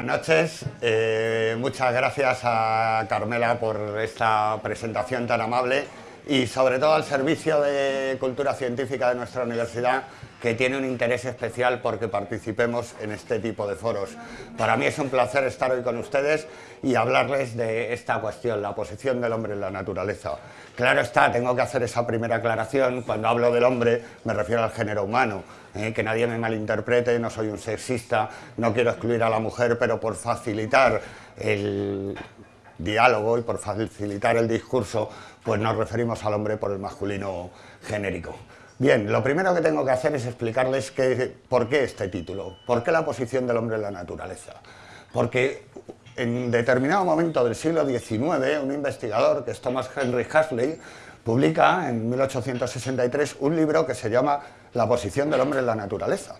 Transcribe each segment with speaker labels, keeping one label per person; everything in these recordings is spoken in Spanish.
Speaker 1: buenas noches. Eh, muchas gracias a Carmela por esta presentación tan amable y sobre todo al Servicio de Cultura Científica de nuestra universidad que tiene un interés especial porque participemos en este tipo de foros. Para mí es un placer estar hoy con ustedes y hablarles de esta cuestión, la posición del hombre en la naturaleza. Claro está, tengo que hacer esa primera aclaración, cuando hablo del hombre me refiero al género humano, ¿eh? que nadie me malinterprete, no soy un sexista, no quiero excluir a la mujer, pero por facilitar el diálogo y por facilitar el discurso, pues nos referimos al hombre por el masculino genérico. Bien, lo primero que tengo que hacer es explicarles que, por qué este título, por qué la posición del hombre en la naturaleza. Porque en determinado momento del siglo XIX, un investigador, que es Thomas Henry Huxley, publica en 1863 un libro que se llama La posición del hombre en la naturaleza.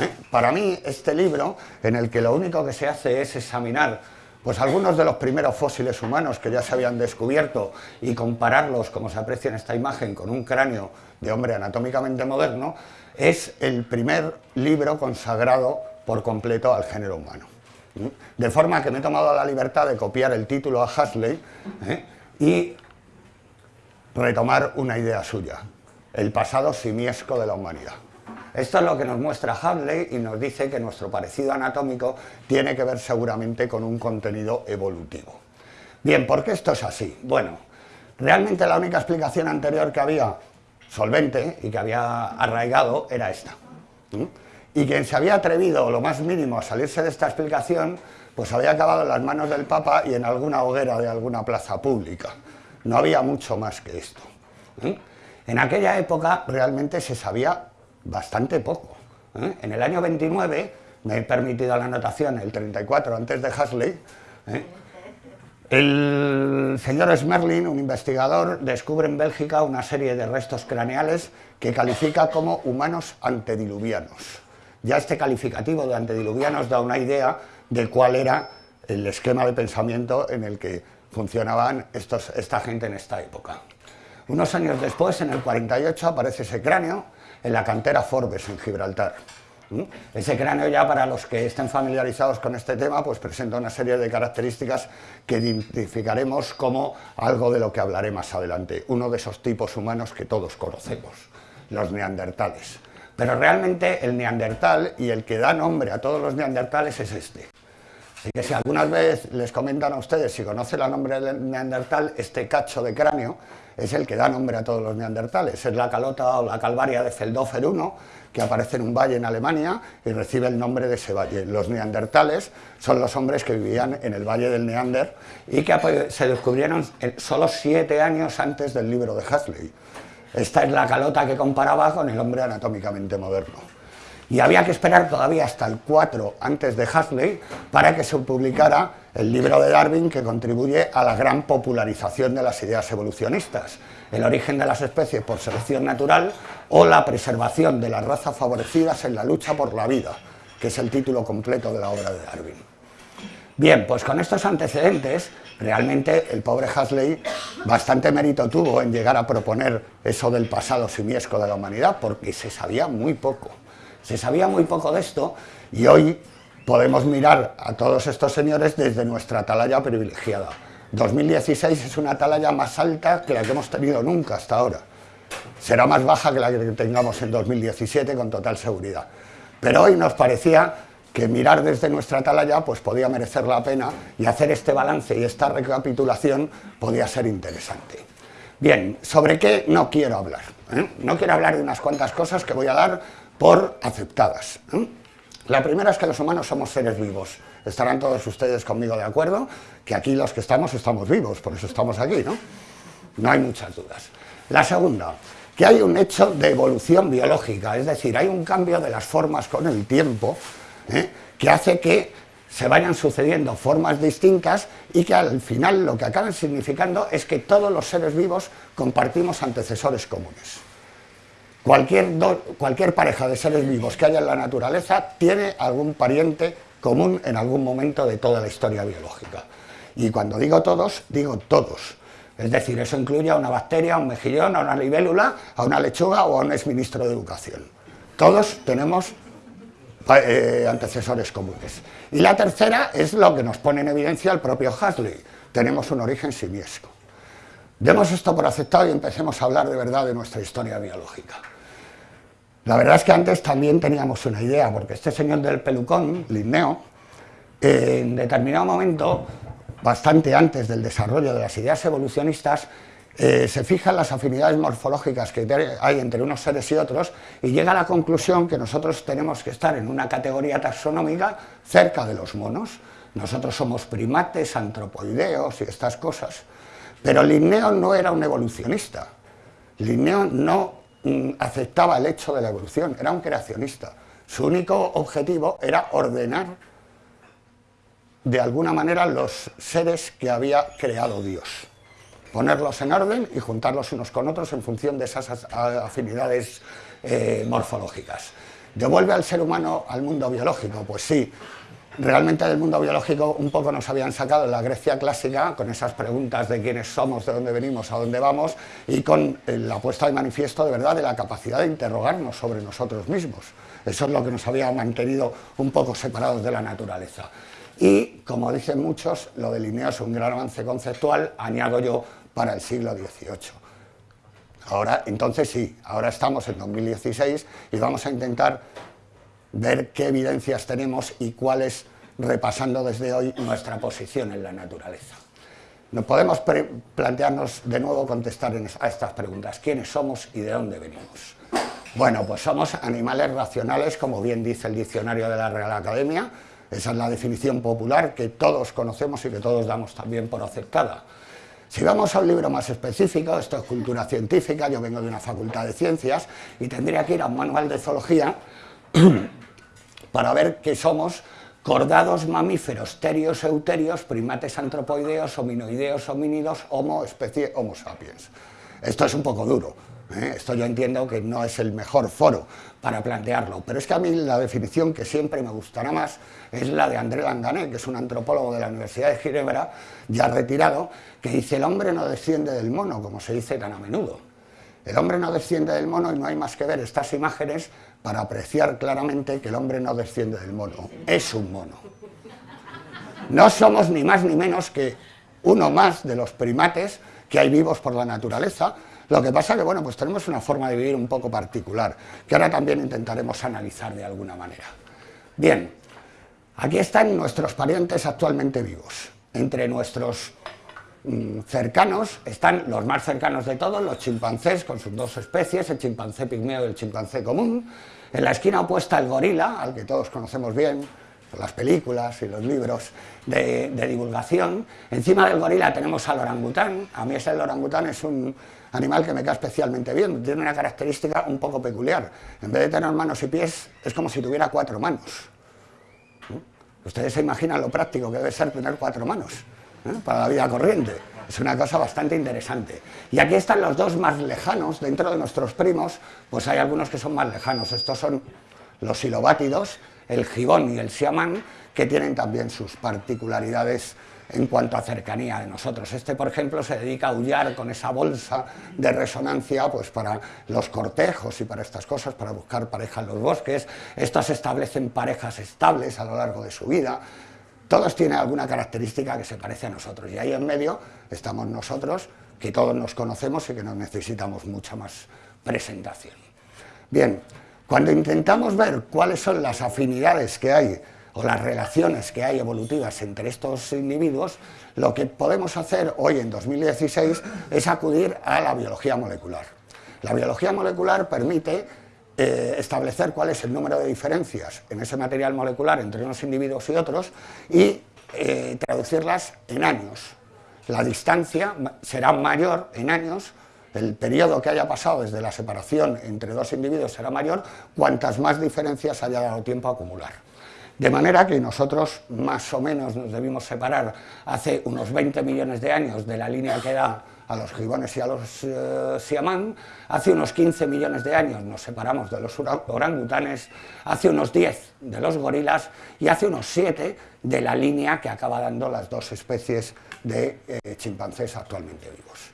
Speaker 1: ¿Eh? Para mí, este libro, en el que lo único que se hace es examinar pues algunos de los primeros fósiles humanos que ya se habían descubierto y compararlos, como se aprecia en esta imagen, con un cráneo de hombre anatómicamente moderno, es el primer libro consagrado por completo al género humano. De forma que me he tomado la libertad de copiar el título a Huxley ¿eh? y retomar una idea suya, el pasado simiesco de la humanidad. Esto es lo que nos muestra Huxley y nos dice que nuestro parecido anatómico tiene que ver seguramente con un contenido evolutivo. Bien, ¿por qué esto es así? Bueno, realmente la única explicación anterior que había solvente y que había arraigado era esta. Y quien se había atrevido lo más mínimo a salirse de esta explicación, pues había acabado en las manos del Papa y en alguna hoguera de alguna plaza pública. No había mucho más que esto. En aquella época realmente se sabía bastante poco. ¿eh? En el año 29, me he permitido la anotación, el 34 antes de Hasley, ¿eh? el señor Smerlin, un investigador, descubre en Bélgica una serie de restos craneales que califica como humanos antediluvianos. Ya este calificativo de antediluvianos da una idea de cuál era el esquema de pensamiento en el que funcionaban estos, esta gente en esta época. Unos años después, en el 48, aparece ese cráneo, en la cantera Forbes, en Gibraltar. Ese cráneo ya para los que estén familiarizados con este tema pues presenta una serie de características que identificaremos como algo de lo que hablaré más adelante, uno de esos tipos humanos que todos conocemos, los neandertales. Pero realmente el neandertal y el que da nombre a todos los neandertales es este. Así que si alguna vez les comentan a ustedes si conocen el nombre del neandertal, este cacho de cráneo es el que da nombre a todos los neandertales. Es la calota o la calvaria de Feldhofer I, que aparece en un valle en Alemania y recibe el nombre de ese valle. Los neandertales son los hombres que vivían en el valle del Neander y que se descubrieron solo siete años antes del libro de Huxley. Esta es la calota que comparaba con el hombre anatómicamente moderno y había que esperar todavía hasta el 4 antes de Huxley para que se publicara el libro de Darwin que contribuye a la gran popularización de las ideas evolucionistas, el origen de las especies por selección natural o la preservación de las razas favorecidas en la lucha por la vida, que es el título completo de la obra de Darwin. Bien, pues con estos antecedentes, realmente el pobre Huxley bastante mérito tuvo en llegar a proponer eso del pasado simiesco de la humanidad, porque se sabía muy poco. Se sabía muy poco de esto y hoy podemos mirar a todos estos señores desde nuestra atalaya privilegiada. 2016 es una atalaya más alta que la que hemos tenido nunca hasta ahora. Será más baja que la que tengamos en 2017 con total seguridad. Pero hoy nos parecía que mirar desde nuestra atalaya pues podía merecer la pena y hacer este balance y esta recapitulación podía ser interesante. Bien, ¿sobre qué no quiero hablar? ¿eh? No quiero hablar de unas cuantas cosas que voy a dar por aceptadas. La primera es que los humanos somos seres vivos. Estarán todos ustedes conmigo de acuerdo que aquí los que estamos estamos vivos, por eso estamos aquí, ¿no? No hay muchas dudas. La segunda, que hay un hecho de evolución biológica, es decir, hay un cambio de las formas con el tiempo ¿eh? que hace que se vayan sucediendo formas distintas y que al final lo que acaban significando es que todos los seres vivos compartimos antecesores comunes. Cualquier, pareja de seres vivos que haya en la naturaleza tiene algún pariente común en algún momento de toda la historia biológica. Y cuando digo todos, digo todos. Es decir, eso incluye a una bacteria, a un mejillón, a una libélula, a una lechuga o a un exministro de educación. Todos tenemos eh, antecesores comunes. Y la tercera es lo que nos pone en evidencia el propio Huxley, tenemos un origen simiesco. Demos esto por aceptado y empecemos a hablar de verdad de nuestra historia biológica. La verdad es que antes también teníamos una idea, porque este señor del pelucón, Linneo, en determinado momento, bastante antes del desarrollo de las ideas evolucionistas, eh, se fijan las afinidades morfológicas que hay entre unos seres y otros y llega a la conclusión que nosotros tenemos que estar en una categoría taxonómica cerca de los monos. Nosotros somos primates, antropoideos y estas cosas. Pero Linneo no era un evolucionista. Linneo no aceptaba el hecho de la evolución, era un creacionista. Su único objetivo era ordenar de alguna manera los seres que había creado Dios ponerlos en orden y juntarlos unos con otros en función de esas afinidades eh, morfológicas. ¿Devuelve al ser humano al mundo biológico? Pues sí, realmente del mundo biológico un poco nos habían sacado la Grecia clásica con esas preguntas de quiénes somos, de dónde venimos, a dónde vamos y con la puesta de manifiesto de verdad de la capacidad de interrogarnos sobre nosotros mismos. Eso es lo que nos había mantenido un poco separados de la naturaleza. Y, como dicen muchos, lo de es un gran avance conceptual, añado yo para el siglo XVIII. Ahora, entonces sí, ahora estamos en 2016 y vamos a intentar ver qué evidencias tenemos y cuál es, repasando desde hoy, nuestra posición en la naturaleza. Nos podemos plantearnos de nuevo contestar a estas preguntas. ¿Quiénes somos y de dónde venimos? Bueno, pues somos animales racionales, como bien dice el diccionario de la Real Academia. Esa es la definición popular que todos conocemos y que todos damos también por aceptada. Si vamos a un libro más específico, esto es cultura científica, yo vengo de una facultad de ciencias y tendría que ir a un manual de zoología para ver que somos cordados mamíferos, terios, euterios, primates antropoideos, hominoideos, homínidos, homo, especie, homo sapiens. Esto es un poco duro, ¿eh? esto yo entiendo que no es el mejor foro para plantearlo, pero es que a mí la definición que siempre me gustará más es la de André Langané, que es un antropólogo de la Universidad de Ginebra, ya retirado, que dice el hombre no desciende del mono, como se dice tan a menudo. El hombre no desciende del mono y no hay más que ver estas imágenes para apreciar claramente que el hombre no desciende del mono, es un mono. No somos ni más ni menos que uno más de los primates que hay vivos por la naturaleza, lo que pasa que, bueno, pues tenemos una forma de vivir un poco particular, que ahora también intentaremos analizar de alguna manera. Bien, aquí están nuestros parientes actualmente vivos. Entre nuestros mm, cercanos están los más cercanos de todos, los chimpancés con sus dos especies, el chimpancé pigmeo y el chimpancé común. En la esquina opuesta el gorila, al que todos conocemos bien, las películas y los libros de, divulgación. Encima del gorila tenemos al orangután. A mí ese orangután es un animal que me cae especialmente bien. Tiene una característica un poco peculiar. En vez de tener manos y pies, es como si tuviera cuatro manos. Ustedes se imaginan lo práctico que debe ser tener cuatro manos ¿eh? para la vida corriente. Es una cosa bastante interesante. Y aquí están los dos más lejanos, dentro de nuestros primos, pues hay algunos que son más lejanos. Estos son los silobátidos, el gibón y el siamán, que tienen también sus particularidades en cuanto a cercanía de nosotros. Este, por ejemplo, se dedica a aullar con esa bolsa de resonancia pues, para los cortejos y para estas cosas, para buscar pareja en los bosques. Estos establecen parejas estables a lo largo de su vida. Todos tienen alguna característica que se parece a nosotros. Y ahí en medio estamos nosotros, que todos nos conocemos y que no necesitamos mucha más presentación. Bien, cuando intentamos ver cuáles son las afinidades que hay o las relaciones que hay evolutivas entre estos individuos, lo que podemos hacer hoy en 2016 es acudir a la biología molecular. La biología molecular permite eh, establecer cuál es el número de diferencias en ese material molecular entre unos individuos y otros y eh, traducirlas en años. La distancia será mayor en años el periodo que haya pasado desde la separación entre dos individuos será mayor cuantas más diferencias haya dado tiempo a acumular. De manera que nosotros más o menos nos debimos separar hace unos 20 millones de años de la línea que da a los gibones y a los eh, siamán, hace unos 15 millones de años nos separamos de los orangutanes, hace unos 10 de los gorilas y hace unos 7 de la línea que acaba dando las dos especies de eh, chimpancés actualmente vivos.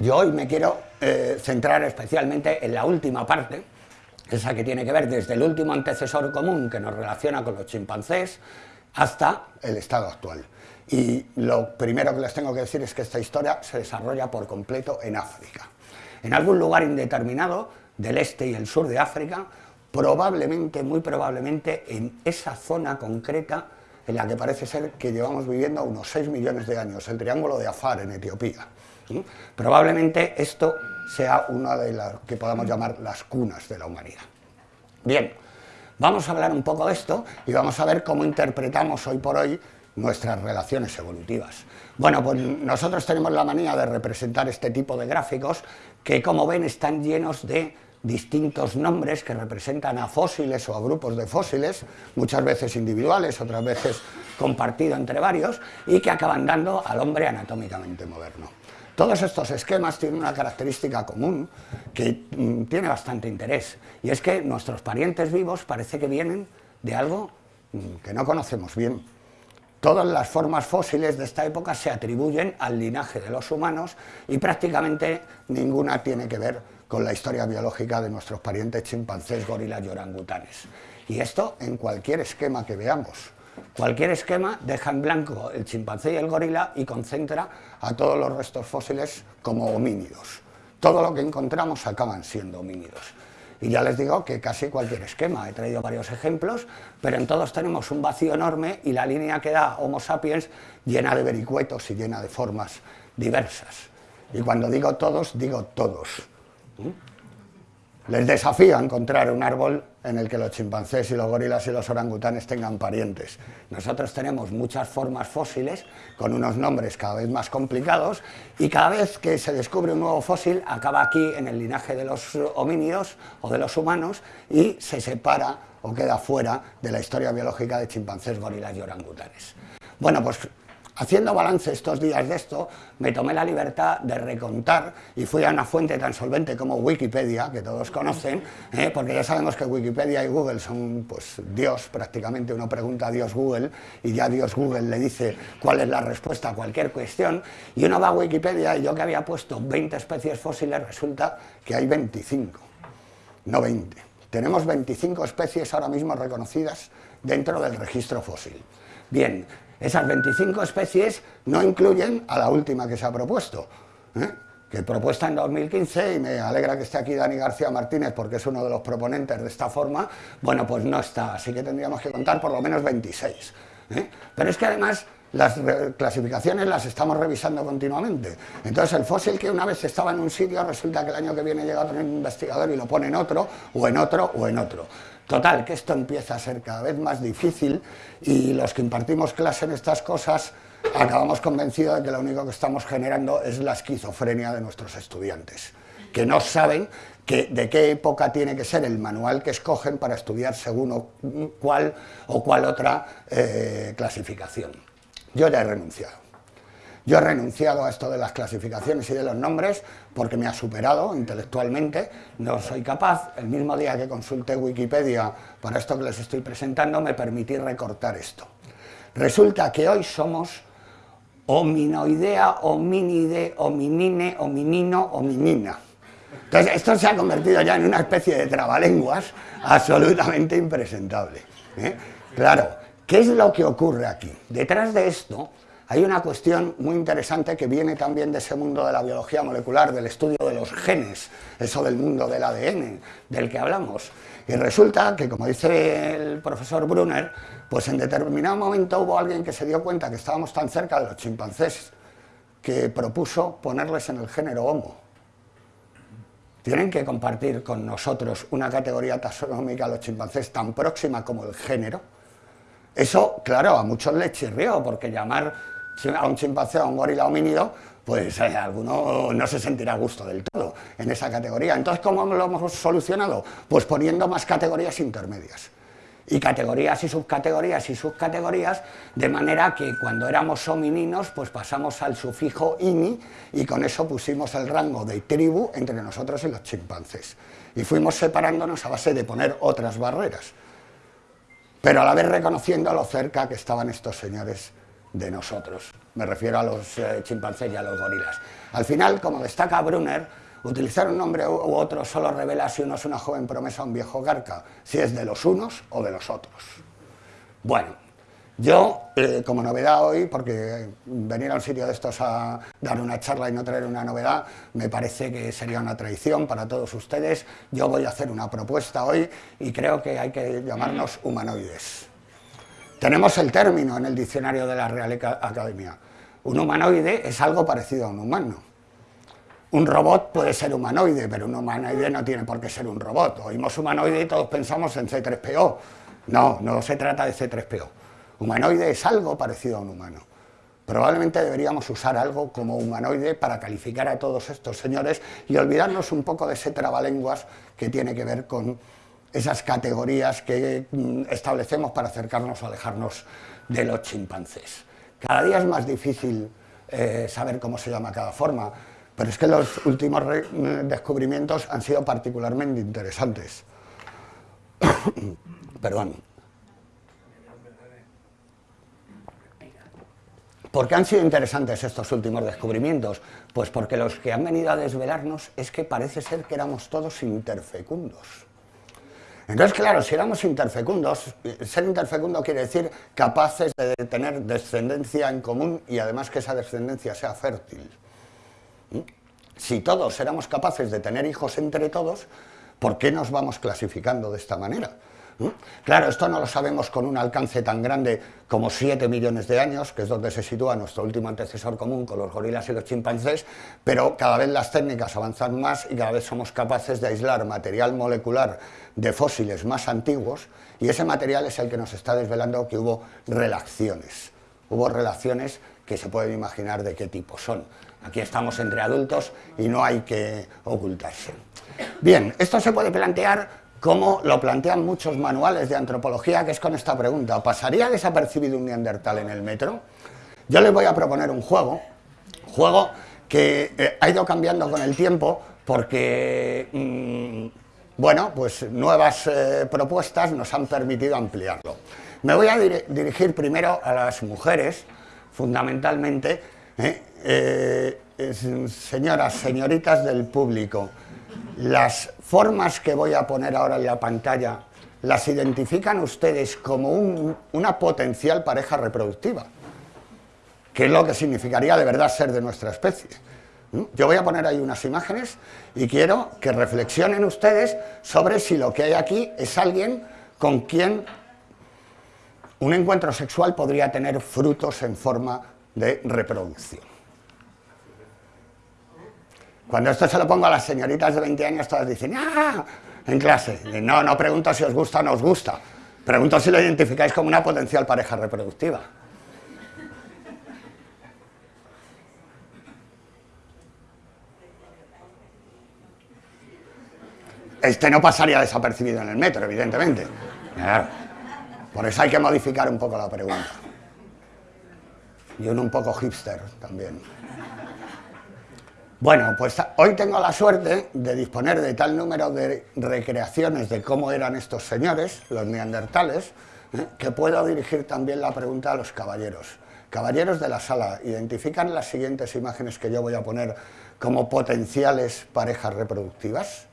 Speaker 1: Yo hoy me quiero eh, centrar especialmente en la última parte, esa que tiene que ver desde el último antecesor común que nos relaciona con los chimpancés hasta el estado actual. Y lo primero que les tengo que decir es que esta historia se desarrolla por completo en África. En algún lugar indeterminado del este y el sur de África, probablemente, muy probablemente, en esa zona concreta en la que parece ser que llevamos viviendo unos 6 millones de años, el Triángulo de Afar en Etiopía. Probablemente esto sea una de las que podamos llamar las cunas de la humanidad. Bien, vamos a hablar un poco de esto y vamos a ver cómo interpretamos hoy por hoy nuestras relaciones evolutivas. Bueno, pues nosotros tenemos la manía de representar este tipo de gráficos que, como ven, están llenos de distintos nombres que representan a fósiles o a grupos de fósiles, muchas veces individuales, otras veces compartido entre varios, y que acaban dando al hombre anatómicamente moderno. Todos estos esquemas tienen una característica común que mm, tiene bastante interés, y es que nuestros parientes vivos parece que vienen de algo mm, que no conocemos bien. Todas las formas fósiles de esta época se atribuyen al linaje de los humanos y prácticamente ninguna tiene que ver con la historia biológica de nuestros parientes chimpancés, gorilas y orangutanes. Y esto en cualquier esquema que veamos. Cualquier esquema deja en blanco el chimpancé y el gorila y concentra a todos los restos fósiles como homínidos. Todo lo que encontramos acaban siendo homínidos. Y ya les digo que casi cualquier esquema, he traído varios ejemplos, pero en todos tenemos un vacío enorme y la línea que da Homo sapiens llena de vericuetos y llena de formas diversas. Y cuando digo todos, digo todos. Les desafío a encontrar un árbol en el que los chimpancés y los gorilas y los orangutanes tengan parientes. Nosotros tenemos muchas formas fósiles con unos nombres cada vez más complicados y cada vez que se descubre un nuevo fósil acaba aquí en el linaje de los homínidos o de los humanos y se separa o queda fuera de la historia biológica de chimpancés, gorilas y orangutanes. Bueno, pues Haciendo balance estos días de esto, me tomé la libertad de recontar y fui a una fuente tan solvente como Wikipedia, que todos conocen, ¿eh? porque ya sabemos que Wikipedia y Google son pues Dios, prácticamente uno pregunta a Dios Google y ya Dios Google le dice cuál es la respuesta a cualquier cuestión y uno va a Wikipedia y yo que había puesto 20 especies fósiles resulta que hay 25, no 20. Tenemos 25 especies ahora mismo reconocidas dentro del registro fósil. Bien, esas 25 especies no incluyen a la última que se ha propuesto, ¿eh? que propuesta en 2015, y me alegra que esté aquí Dani García Martínez porque es uno de los proponentes de esta forma, bueno, pues no está, así que tendríamos que contar por lo menos 26. ¿eh? Pero es que además las clasificaciones las estamos revisando continuamente. Entonces el fósil que una vez estaba en un sitio, resulta que el año que viene llega otro investigador y lo pone en otro, o en otro, o en otro. Total, que esto empieza a ser cada vez más difícil y los que impartimos clase en estas cosas acabamos convencidos de que lo único que estamos generando es la esquizofrenia de nuestros estudiantes, que no saben de qué época tiene que ser el manual que escogen para estudiar según cuál o cuál otra eh, clasificación. Yo ya he renunciado. Yo he renunciado a esto de las clasificaciones y de los nombres porque me ha superado intelectualmente, no soy capaz. El mismo día que consulté Wikipedia para esto que les estoy presentando, me permití recortar esto. Resulta que hoy somos hominoidea, hominide, hominine, hominino, hominina. Entonces, esto se ha convertido ya en una especie de trabalenguas absolutamente impresentable. ¿eh? Claro, ¿qué es lo que ocurre aquí? Detrás de esto hay una cuestión muy interesante que viene también de ese mundo de la biología molecular, del estudio de los genes, eso del mundo del ADN, del que hablamos. Y resulta que, como dice el profesor Brunner, pues en determinado momento hubo alguien que se dio cuenta que estábamos tan cerca de los chimpancés que propuso ponerles en el género Homo. Tienen que compartir con nosotros una categoría taxonómica los chimpancés tan próxima como el género. Eso, claro, a muchos les chirrió, porque llamar a un chimpancé o a un gorila homínido, pues eh, alguno no se sentirá a gusto del todo en esa categoría. Entonces, ¿cómo lo hemos solucionado? Pues poniendo más categorías intermedias. Y categorías y subcategorías y subcategorías, de manera que cuando éramos homininos, pues pasamos al sufijo ini y con eso pusimos el rango de tribu entre nosotros y los chimpancés. Y fuimos separándonos a base de poner otras barreras, pero a la vez reconociendo lo cerca que estaban estos señores de nosotros. Me refiero a los eh, chimpancés y a los gorilas. Al final, como destaca Brunner, Utilizar un nombre u otro solo revela si uno es una joven promesa o un viejo garca, si es de los unos o de los otros. Bueno, yo, eh, como novedad hoy, porque venir a un sitio de estos a dar una charla y no traer una novedad, me parece que sería una traición para todos ustedes. Yo voy a hacer una propuesta hoy y creo que hay que llamarnos humanoides. Tenemos el término en el diccionario de la Real Academia. Un humanoide es algo parecido a un humano. Un robot puede ser humanoide, pero un humanoide no tiene por qué ser un robot. Oímos humanoide y todos pensamos en C3PO. No, no se trata de C3PO. Humanoide es algo parecido a un humano. Probablemente deberíamos usar algo como humanoide para calificar a todos estos señores y olvidarnos un poco de ese trabalenguas que tiene que ver con esas categorías que mm, establecemos para acercarnos o alejarnos de los chimpancés. Cada día es más difícil eh, saber cómo se llama cada forma, pero es que los últimos mm, descubrimientos han sido particularmente interesantes. Perdón. ¿Por qué han sido interesantes estos últimos descubrimientos? Pues porque los que han venido a desvelarnos es que parece ser que éramos todos interfecundos. Entonces, claro, si éramos interfecundos, ser interfecundo quiere decir capaces de tener descendencia en común y además que esa descendencia sea fértil. ¿Mm? Si todos éramos capaces de tener hijos entre todos, ¿por qué nos vamos clasificando de esta manera? Claro, esto no lo sabemos con un alcance tan grande como 7 millones de años, que es donde se sitúa nuestro último antecesor común con los gorilas y los chimpancés, pero cada vez las técnicas avanzan más y cada vez somos capaces de aislar material molecular de fósiles más antiguos y ese material es el que nos está desvelando que hubo relaciones. Hubo relaciones que se pueden imaginar de qué tipo son. Aquí estamos entre adultos y no hay que ocultarse. Bien, esto se puede plantear como lo plantean muchos manuales de antropología, que es con esta pregunta, ¿pasaría desapercibido un neandertal en el metro? Yo les voy a proponer un juego, juego que eh, ha ido cambiando con el tiempo porque, mm, bueno, pues nuevas eh, propuestas nos han permitido ampliarlo. Me voy a dirigir primero a las mujeres, fundamentalmente, eh, señoras, señoritas del público, las formas que voy a poner ahora en la pantalla, ¿las identifican ustedes como una potencial pareja reproductiva? ¿Qué es lo que significaría de verdad ser de nuestra especie? Yo voy a poner ahí unas imágenes y quiero que reflexionen ustedes sobre si lo que hay aquí es alguien con quien un encuentro sexual podría tener frutos en forma de reproducción. Cuando esto se lo pongo a las señoritas de 20 años, todas dicen, ¡ah! En clase. No, no pregunto si os gusta o no os gusta. Pregunto si lo identificáis como una potencial pareja reproductiva. Este no pasaría desapercibido en el metro, evidentemente. Por eso hay que modificar un poco la pregunta. Y uno un poco hipster también. Bueno, pues hoy tengo la suerte de disponer de tal número de recreaciones de cómo eran estos señores, los neandertales, ¿eh? que puedo dirigir también la pregunta a los caballeros. Caballeros de la sala, ¿identifican las siguientes imágenes que yo voy a poner como potenciales parejas reproductivas?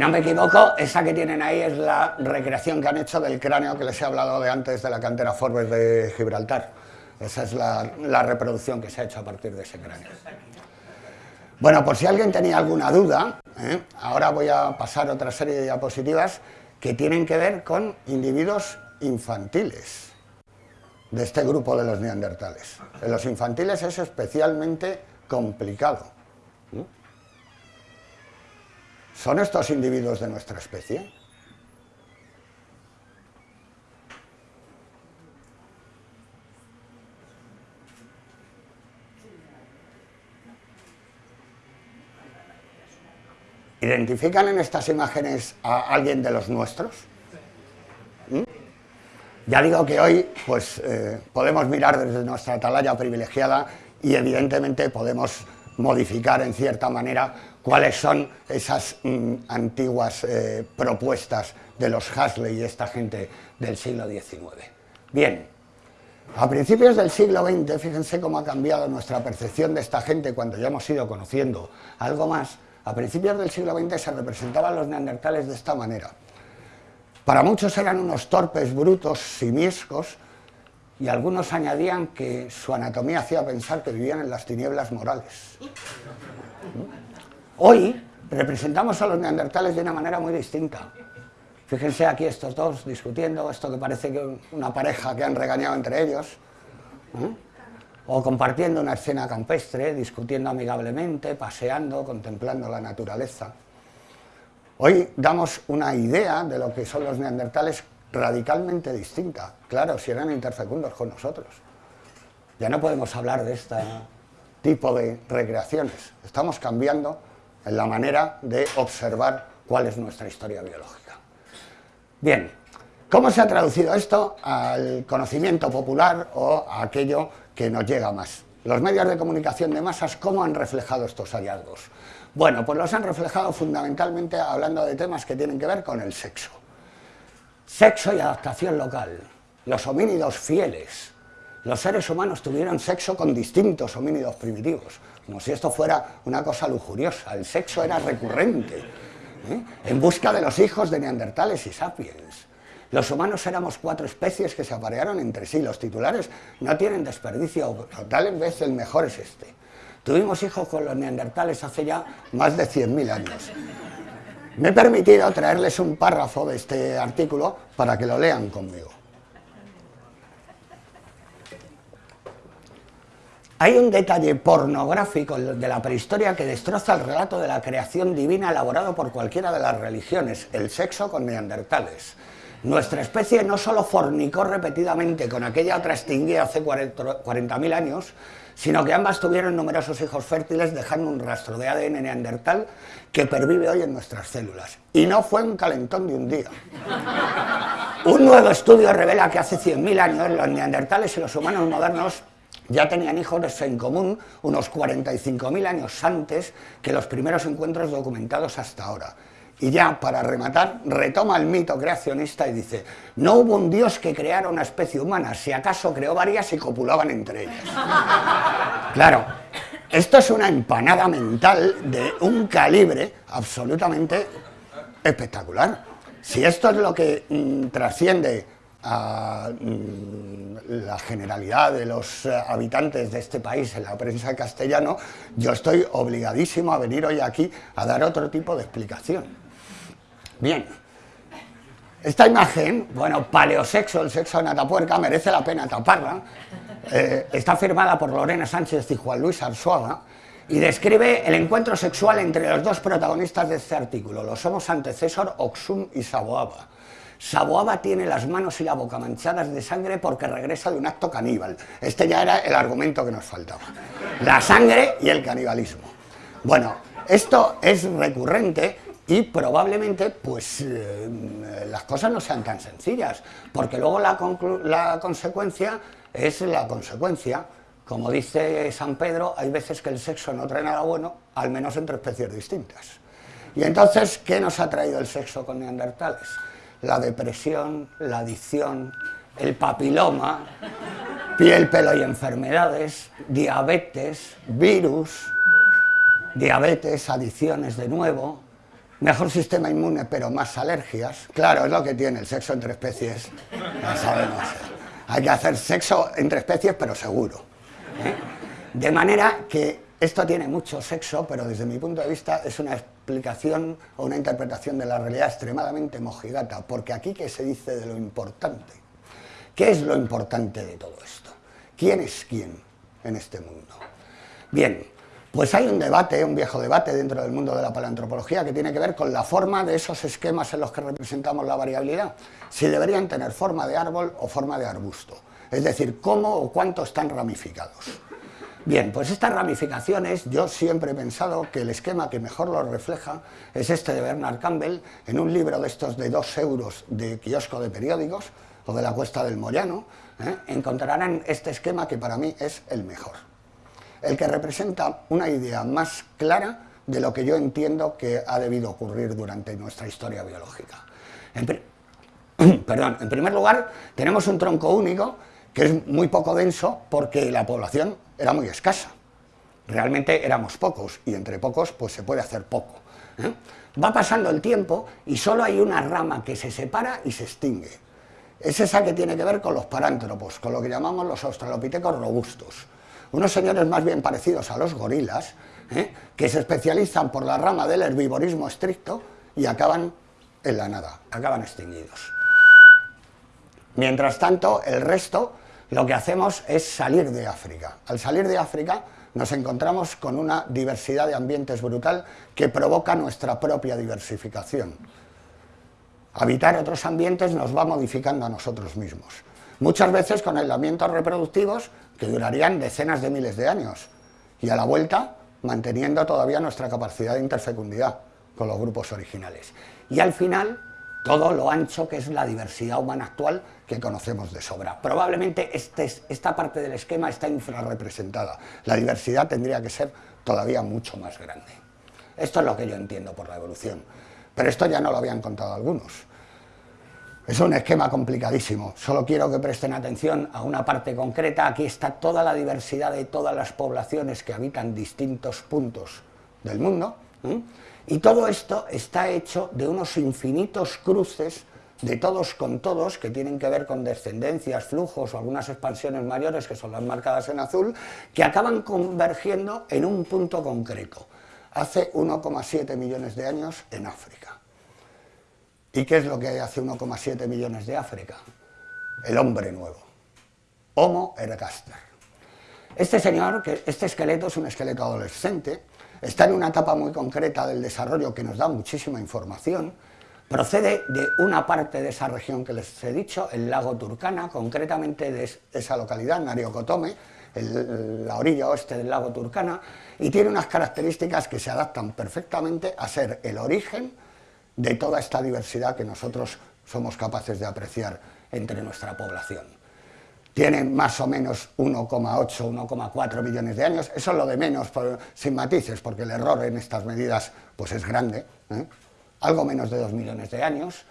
Speaker 1: No me equivoco, esa que tienen ahí es la recreación que han hecho del cráneo que les he hablado de antes de la cantera Forbes de Gibraltar. Esa es la, reproducción que se ha hecho a partir de ese cráneo. Bueno, por si alguien tenía alguna duda, ¿eh? ahora voy a pasar otra serie de diapositivas que tienen que ver con individuos infantiles de este grupo de los neandertales. En los infantiles es especialmente complicado. ¿Son estos individuos de nuestra especie? ¿Identifican en estas imágenes a alguien de los nuestros? ¿Mm? Ya digo que hoy pues, eh, podemos mirar desde nuestra atalaya privilegiada y evidentemente podemos modificar en cierta manera cuáles son esas mm, antiguas eh, propuestas de los Hasley y esta gente del siglo XIX. Bien, a principios del siglo XX, fíjense cómo ha cambiado nuestra percepción de esta gente cuando ya hemos ido conociendo algo más, a principios del siglo XX se representaban los neandertales de esta manera. Para muchos eran unos torpes, brutos, simiescos, y algunos añadían que su anatomía hacía pensar que vivían en las tinieblas morales. Hoy representamos a los neandertales de una manera muy distinta. Fíjense aquí estos dos discutiendo, esto que parece que una pareja que han regañado entre ellos, o compartiendo una escena campestre, discutiendo amigablemente, paseando, contemplando la naturaleza. Hoy damos una idea de lo que son los neandertales radicalmente distinta, claro, si eran interfecundos con nosotros. Ya no podemos hablar de este tipo de recreaciones, estamos cambiando en la manera de observar cuál es nuestra historia biológica. Bien, ¿cómo se ha traducido esto al conocimiento popular o a aquello que nos llega más? Los medios de comunicación de masas, ¿cómo han reflejado estos hallazgos? Bueno, pues los han reflejado fundamentalmente hablando de temas que tienen que ver con el sexo. Sexo y adaptación local. Los homínidos fieles. Los seres humanos tuvieron sexo con distintos homínidos primitivos, como si esto fuera una cosa lujuriosa. El sexo era recurrente ¿eh? en busca de los hijos de neandertales y sapiens. Los humanos éramos cuatro especies que se aparearon entre sí, los titulares no tienen desperdicio, tal vez el mejor es este. Tuvimos hijos con los neandertales hace ya más de 100.000 años. Me he permitido traerles un párrafo de este artículo para que lo lean conmigo. Hay un detalle pornográfico de la prehistoria que destroza el relato de la creación divina elaborado por cualquiera de las religiones, el sexo con neandertales. Nuestra especie no solo fornicó repetidamente con aquella otra extinguida hace 40.000 años, sino que ambas tuvieron numerosos hijos fértiles dejando un rastro de ADN neandertal que pervive hoy en nuestras células. Y no fue un calentón de un día. Un nuevo estudio revela que hace 100.000 años los neandertales y los humanos modernos ya tenían hijos en común unos 45.000 años antes que los primeros encuentros documentados hasta ahora. Y ya, para rematar, retoma el mito creacionista y dice, no hubo un dios que creara una especie humana, si acaso creó varias y copulaban entre ellas. Claro, esto es una empanada mental de un calibre absolutamente espectacular. Si esto es lo que mm, trasciende a mm, la generalidad de los eh, habitantes de este país en la prensa castellano, yo estoy obligadísimo a venir hoy aquí a dar otro tipo de explicación. Bien, esta imagen, bueno, paleosexo, el sexo de Natapuerca, merece la pena taparla, eh, está firmada por Lorena Sánchez y Juan Luis Arzuaga, y describe el encuentro sexual entre los dos protagonistas de este artículo, los somos antecesor Oxum y Saboaba. Saboaba tiene las manos y la boca manchadas de sangre porque regresa de un acto caníbal. Este ya era el argumento que nos faltaba. La sangre y el canibalismo. Bueno, esto es recurrente y probablemente pues eh, las cosas no sean tan sencillas, porque luego la, la consecuencia es la consecuencia. Como dice San Pedro, hay veces que el sexo no trae nada bueno, al menos entre especies distintas. Y entonces, ¿qué nos ha traído el sexo con neandertales? La depresión, la adicción, el papiloma, piel, pelo y enfermedades, diabetes, virus, diabetes, adicciones de nuevo, mejor sistema inmune pero más alergias. Claro, es lo que tiene el sexo entre especies, ya sabemos. Hay que hacer sexo entre especies pero seguro. ¿eh? De manera que esto tiene mucho sexo, pero desde mi punto de vista es una o una interpretación de la realidad extremadamente mojigata, porque aquí ¿qué se dice de lo importante? ¿Qué es lo importante de todo esto? ¿Quién es quién en este mundo? Bien, pues hay un debate, un viejo debate dentro del mundo de la paleantropología que tiene que ver con la forma de esos esquemas en los que representamos la variabilidad, si deberían tener forma de árbol o forma de arbusto, es decir, cómo o cuánto están ramificados. Bien, pues estas ramificaciones, yo siempre he pensado que el esquema que mejor lo refleja es este de Bernard Campbell, en un libro de estos de dos euros de kiosco de periódicos, o de la Cuesta del Moyano, ¿eh? encontrarán este esquema que para mí es el mejor. El que representa una idea más clara de lo que yo entiendo que ha debido ocurrir durante nuestra historia biológica. perdón, en primer lugar, tenemos un tronco único que es muy poco denso porque la población era muy escasa. Realmente éramos pocos y entre pocos pues se puede hacer poco. ¿eh? Va pasando el tiempo y solo hay una rama que se separa y se extingue. Es esa que tiene que ver con los parántropos, con lo que llamamos los australopitecos robustos. Unos señores más bien parecidos a los gorilas, ¿eh? que se especializan por la rama del herbivorismo estricto y acaban en la nada, acaban extinguidos. Mientras tanto, el resto lo que hacemos es salir de África. Al salir de África nos encontramos con una diversidad de ambientes brutal que provoca nuestra propia diversificación. Habitar otros ambientes nos va modificando a nosotros mismos. Muchas veces con aislamientos reproductivos que durarían decenas de miles de años y a la vuelta manteniendo todavía nuestra capacidad de interfecundidad con los grupos originales. Y al final todo lo ancho que es la diversidad humana actual que conocemos de sobra. Probablemente este esta parte del esquema está infrarrepresentada. La diversidad tendría que ser todavía mucho más grande. Esto es lo que yo entiendo por la evolución. Pero esto ya no lo habían contado algunos. Es un esquema complicadísimo. Solo quiero que presten atención a una parte concreta. Aquí está toda la diversidad de todas las poblaciones que habitan distintos puntos del mundo. Y todo esto está hecho de unos infinitos cruces de todos con todos, que tienen que ver con descendencias, flujos o algunas expansiones mayores, que son las marcadas en azul, que acaban convergiendo en un punto concreto, hace 1,7 millones de años en África. ¿Y qué es lo que hay hace 1,7 millones de África? El hombre nuevo, Homo ergaster. Este señor, este esqueleto es un esqueleto adolescente, está en una etapa muy concreta del desarrollo que nos da muchísima información, procede de una parte de esa región que les he dicho, el lago Turkana, concretamente de esa localidad, Nariokotome, la orilla oeste del lago Turkana, y tiene unas características que se adaptan perfectamente a ser el origen de toda esta diversidad que nosotros somos capaces de apreciar entre nuestra población tienen más o menos 1,8, 1,4 millones de años, eso es lo de menos, sin matices, porque el error en estas medidas pues es grande, ¿eh? algo menos de 2 millones de años,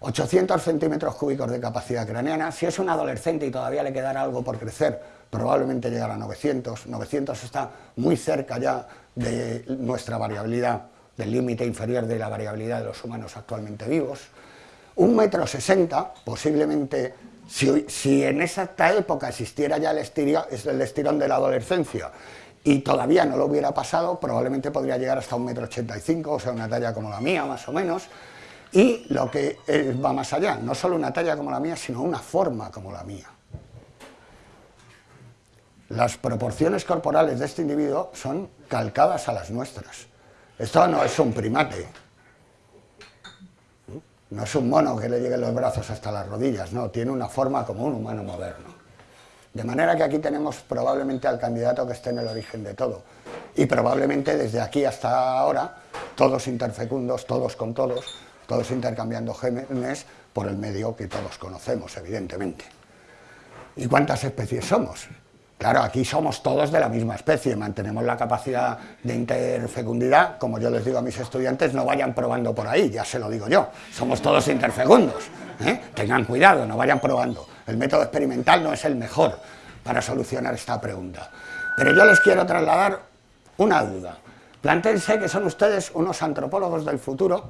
Speaker 1: 800 centímetros cúbicos de capacidad craneana, si es un adolescente y todavía le quedará algo por crecer, probablemente llegará a 900, 900 está muy cerca ya de nuestra variabilidad, del límite inferior de la variabilidad de los humanos actualmente vivos, un metro sesenta, posiblemente si, en esa época existiera ya el el estirón de la adolescencia y todavía no lo hubiera pasado, probablemente podría llegar hasta un metro ochenta y cinco, o sea, una talla como la mía, más o menos, y lo que va más allá, no solo una talla como la mía, sino una forma como la mía. Las proporciones corporales de este individuo son calcadas a las nuestras. Esto no es un primate, no es un mono que le lleguen los brazos hasta las rodillas, no, tiene una forma como un humano moderno. De manera que aquí tenemos probablemente al candidato que esté en el origen de todo. Y probablemente desde aquí hasta ahora, todos interfecundos, todos con todos, todos intercambiando genes por el medio que todos conocemos, evidentemente. ¿Y cuántas especies somos? Claro, aquí somos todos de la misma especie, mantenemos la capacidad de interfecundidad, como yo les digo a mis estudiantes, no vayan probando por ahí, ya se lo digo yo, somos todos interfecundos, ¿eh? tengan cuidado, no vayan probando, el método experimental no es el mejor para solucionar esta pregunta. Pero yo les quiero trasladar una duda, plántense que son ustedes unos antropólogos del futuro,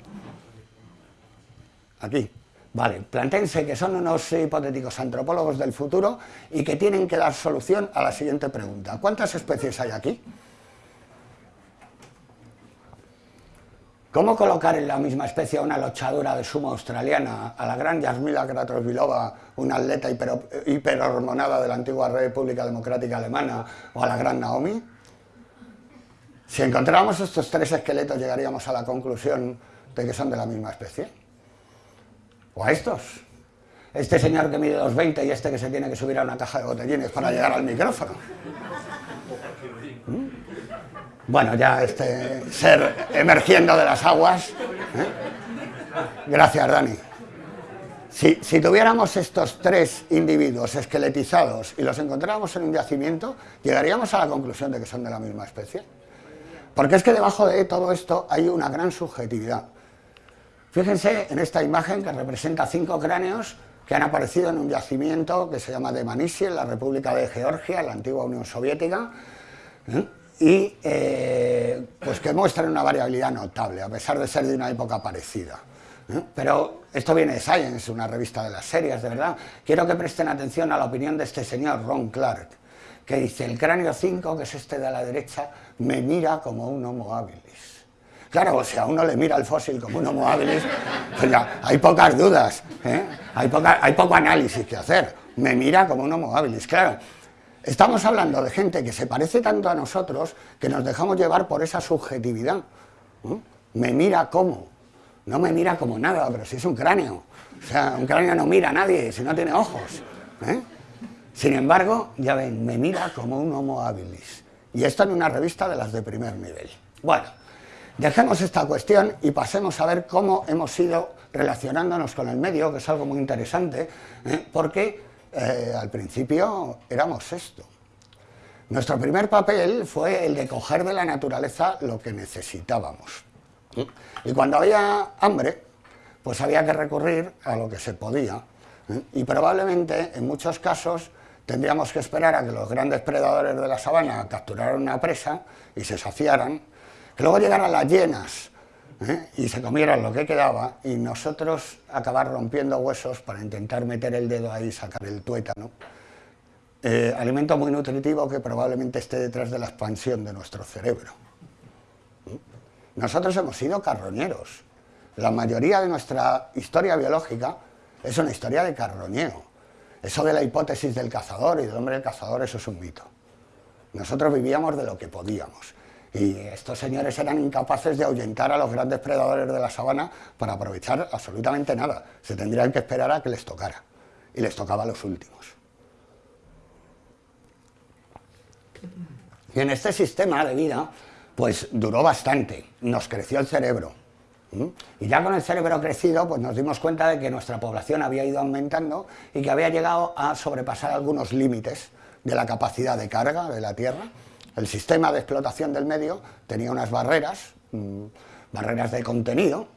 Speaker 1: aquí, Vale, plantense que son unos hipotéticos antropólogos del futuro y que tienen que dar solución a la siguiente pregunta. ¿Cuántas especies hay aquí? ¿Cómo colocar en la misma especie a una lochadura de sumo australiana, a la gran Yasmila Gratrosvilova, una atleta hiperhormonada de la antigua República Democrática Alemana, o a la gran Naomi? Si encontráramos estos tres esqueletos llegaríamos a la conclusión de que son de la misma especie o a estos. Este señor que mide 2,20 y este que se tiene que subir a una caja de botellines para llegar al micrófono. ¿Mm? Bueno, ya este ser emergiendo de las aguas. ¿eh? Gracias, Dani. Si, si, tuviéramos estos tres individuos esqueletizados y los encontráramos en un yacimiento, llegaríamos a la conclusión de que son de la misma especie. Porque es que debajo de todo esto hay una gran subjetividad. Fíjense en esta imagen que representa cinco cráneos que han aparecido en un yacimiento que se llama de Manisi, en la República de Georgia, en la antigua Unión Soviética, ¿eh? y eh, pues que muestran una variabilidad notable, a pesar de ser de una época parecida. ¿eh? Pero esto viene de Science, una revista de las series, de verdad. Quiero que presten atención a la opinión de este señor, Ron Clark, que dice, el cráneo 5, que es este de la derecha, me mira como un homo habilis. Claro, si a uno le mira el fósil como un homo habilis, pues ya, hay pocas dudas, ¿eh? hay, hay poco análisis que hacer. Me mira como un homo habilis, claro. Estamos hablando de gente que se parece tanto a nosotros que nos dejamos llevar por esa subjetividad. Me mira como, no me mira como nada, pero si es un cráneo. O sea, un cráneo no mira a nadie si no tiene ojos. ¿eh? Sin embargo, ya ven, me mira como un homo habilis. Y esto en una revista de las de primer nivel. Bueno, dejemos esta cuestión y pasemos a ver cómo hemos ido relacionándonos con el medio, que es algo muy interesante, ¿eh? porque eh, al principio éramos esto. Nuestro primer papel fue el de coger de la naturaleza lo que necesitábamos. Y cuando había hambre, pues había que recurrir a lo que se podía. ¿eh? Y probablemente, en muchos casos, tendríamos que esperar a que los grandes predadores de la sabana capturaran una presa y se saciaran, que luego llegaran las llenas ¿eh? y se comieran lo que quedaba y nosotros acabar rompiendo huesos para intentar meter el dedo ahí y sacar el tuétano. Eh, alimento muy nutritivo que probablemente esté detrás de la expansión de nuestro cerebro. Nosotros hemos sido carroñeros. La mayoría de nuestra historia biológica es una historia de carroñeo. Eso de la hipótesis del cazador y del hombre del cazador, eso es un mito. Nosotros vivíamos de lo que podíamos. Y estos señores eran incapaces de ahuyentar a los grandes predadores de la sabana para aprovechar absolutamente nada. Se tendrían que esperar a que les tocara. Y les tocaba a los últimos. Y en este sistema de vida, pues duró bastante. Nos creció el cerebro. Y ya con el cerebro crecido, pues nos dimos cuenta de que nuestra población había ido aumentando y que había llegado a sobrepasar algunos límites de la capacidad de carga de la Tierra el sistema de explotación del medio tenía unas barreras, mm, barreras de contenido,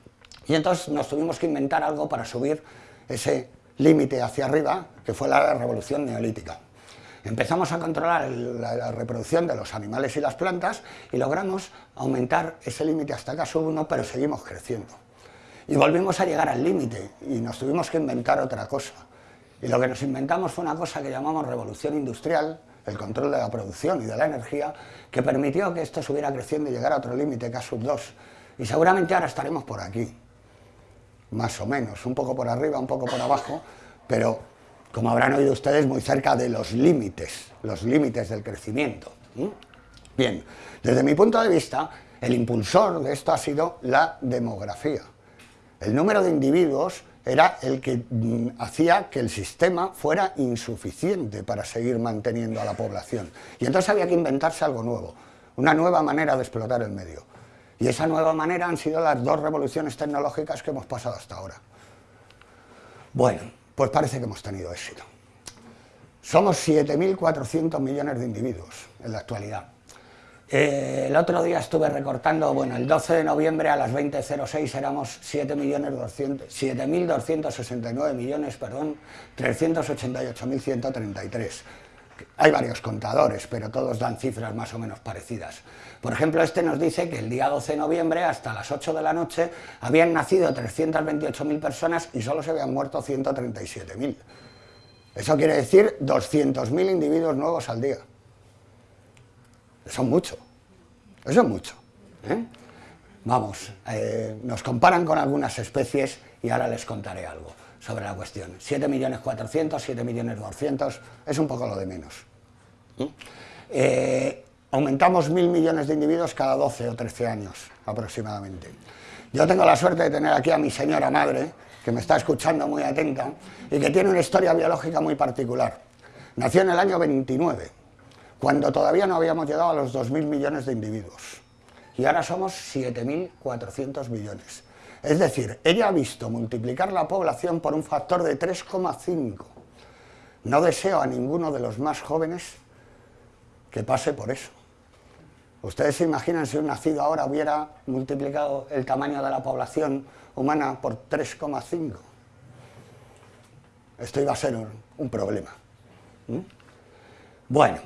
Speaker 1: y entonces nos tuvimos que inventar algo para subir ese límite hacia arriba, que fue la revolución neolítica. Empezamos a controlar la, reproducción de los animales y las plantas y logramos aumentar ese límite hasta caso 1, pero seguimos creciendo. Y volvimos a llegar al límite y nos tuvimos que inventar otra cosa. Y lo que nos inventamos fue una cosa que llamamos revolución industrial, el control de la producción y de la energía, que permitió que esto subiera creciendo y llegara a otro límite, k 2. Y seguramente ahora estaremos por aquí, más o menos, un poco por arriba, un poco por abajo, pero como habrán oído ustedes, muy cerca de los límites, los límites del crecimiento. Bien, desde mi punto de vista, el impulsor de esto ha sido la demografía. El número de individuos era el que mm, hacía que el sistema fuera insuficiente para seguir manteniendo a la población. Y entonces había que inventarse algo nuevo, una nueva manera de explotar el medio. Y esa nueva manera han sido las dos revoluciones tecnológicas que hemos pasado hasta ahora. Bueno, pues parece que hemos tenido éxito. Somos 7.400 millones de individuos en la actualidad. El otro día estuve recortando, bueno, el 12 de noviembre a las 20.06 éramos 7.269 millones, perdón, 388.133. Hay varios contadores, pero todos dan cifras más o menos parecidas. Por ejemplo, este nos dice que el día 12 de noviembre, hasta las 8 de la noche, habían nacido 328.000 personas y solo se habían muerto 137.000. Eso quiere decir 200.000 individuos nuevos al día. Eso es mucho, eso es mucho. ¿eh? Vamos, eh, nos comparan con algunas especies y ahora les contaré algo sobre la cuestión. 7.400.000, 7.200.000, es un poco lo de menos. ¿eh? aumentamos mil millones de individuos cada 12 o 13 años aproximadamente. Yo tengo la suerte de tener aquí a mi señora madre, que me está escuchando muy atenta, y que tiene una historia biológica muy particular. Nació en el año 29, cuando todavía no habíamos llegado a los 2.000 millones de individuos. Y ahora somos 7.400 millones. Es decir, ella ha visto multiplicar la población por un factor de 3,5. No deseo a ninguno de los más jóvenes que pase por eso. ¿Ustedes se imaginan si un nacido ahora hubiera multiplicado el tamaño de la población humana por 3,5? Esto iba a ser un, problema. Bueno,